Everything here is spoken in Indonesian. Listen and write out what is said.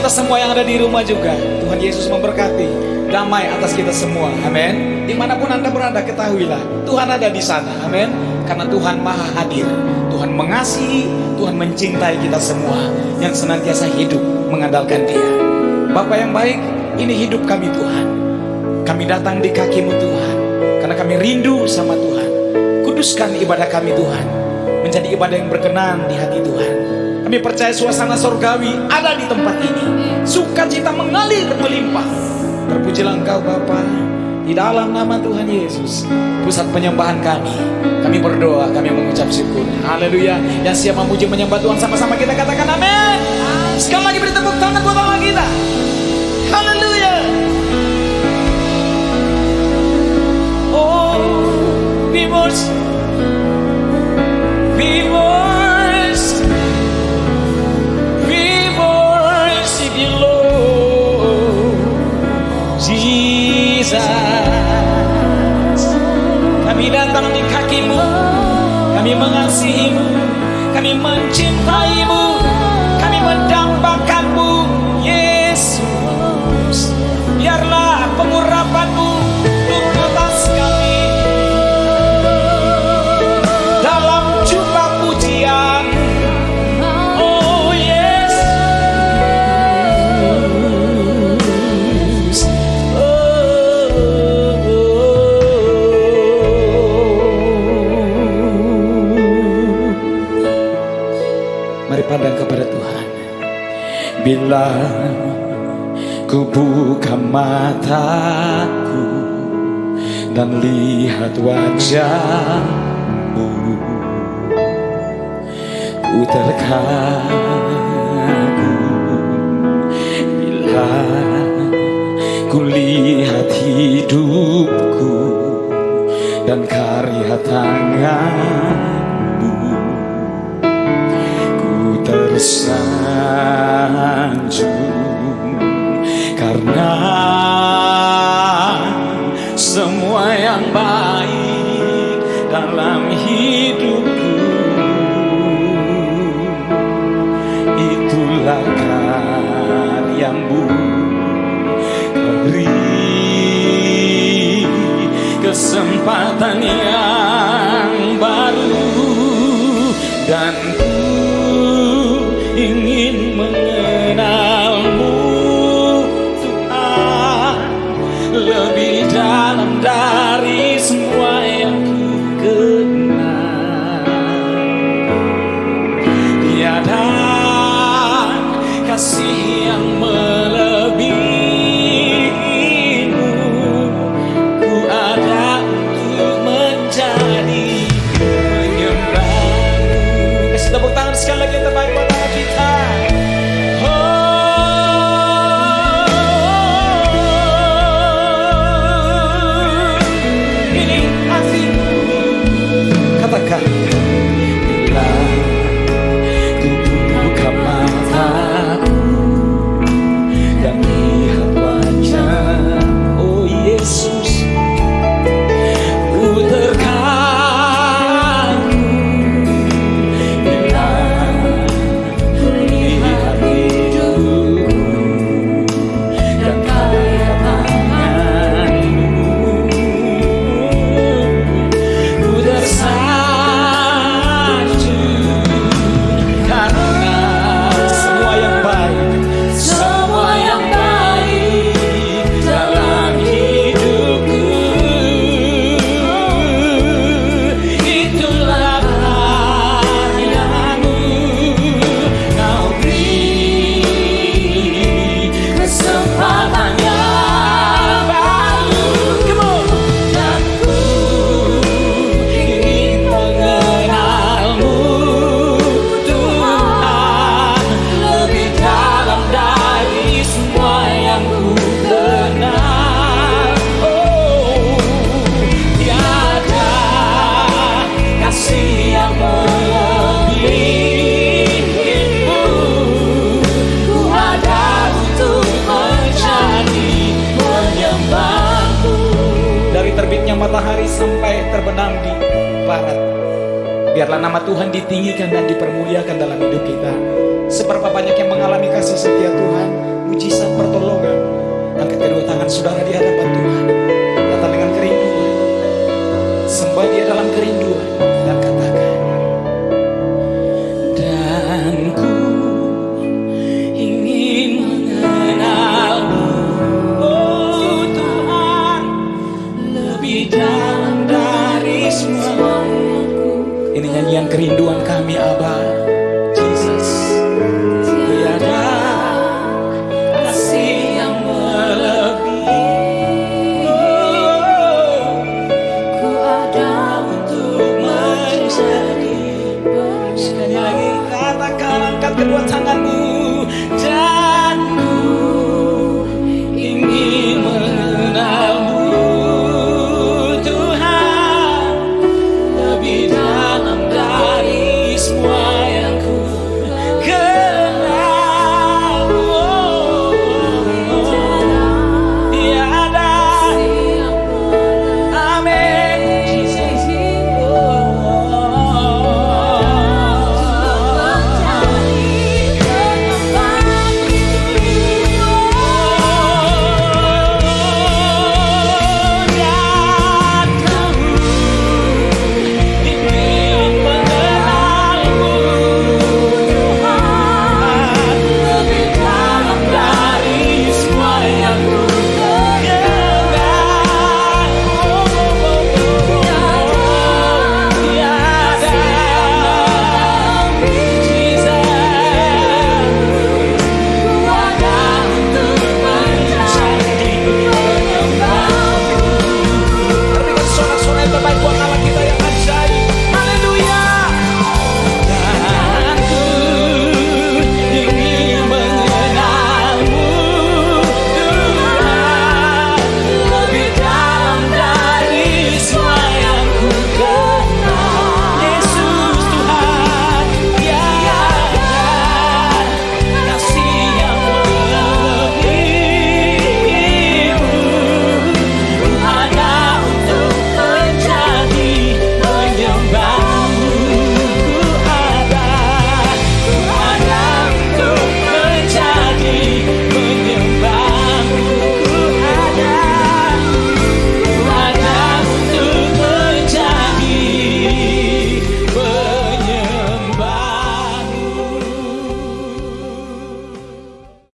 kita semua yang ada di rumah juga. Tuhan Yesus memberkati. Damai atas kita semua. Amin. Di mana pun Anda berada, ketahuilah. Tuhan ada di sana. Amin. Karena Tuhan maha hadir. Tuhan mengasihi, Tuhan mencintai kita semua. Yang senantiasa hidup mengandalkan dia. Bapak yang baik, ini hidup kami Tuhan. Kami datang di kakimu Tuhan. Karena kami rindu sama Tuhan. Kuduskan ibadah kami Tuhan. Menjadi ibadah yang berkenan di hati Tuhan. Kami percaya suasana sorgawi ada di tempat ini. Sukacita mengalir melimpah. Terpujilah engkau Bapa di dalam nama Tuhan Yesus pusat penyembahan kami. Kami berdoa kami mengucap syukur. Haleluya. Yang siap memuji menyembah Tuhan. Sama-sama kita katakan amin. Sekali lagi beri tepuk tangan buat Allah kita. Haleluya. Oh we worship Mari pandang kepada Tuhan. Bila ku buka mataku Dan lihat wajahmu Ku terkagum. Bila ku lihat hidupku Dan karya tanganmu tersanjung Karena semua yang baik dalam hidupku. Itulah karyamu Kau beri kesempatan yang baru dan ingin mengenalmu. Tuhan lebih dalam dari semua yang ku kenal tiada kasih yang katakan terbitnya matahari sampai terbenam di barat. Biarlah nama Tuhan ditinggikan dan dipermuliakan dalam hidup kita. Seberapa banyak yang mengalami kasih setia Tuhan, mujizat pertolongan. Angkat kedua tangan saudara di hadapan Tuhan. Ini nyanyian kerinduan kami Abah.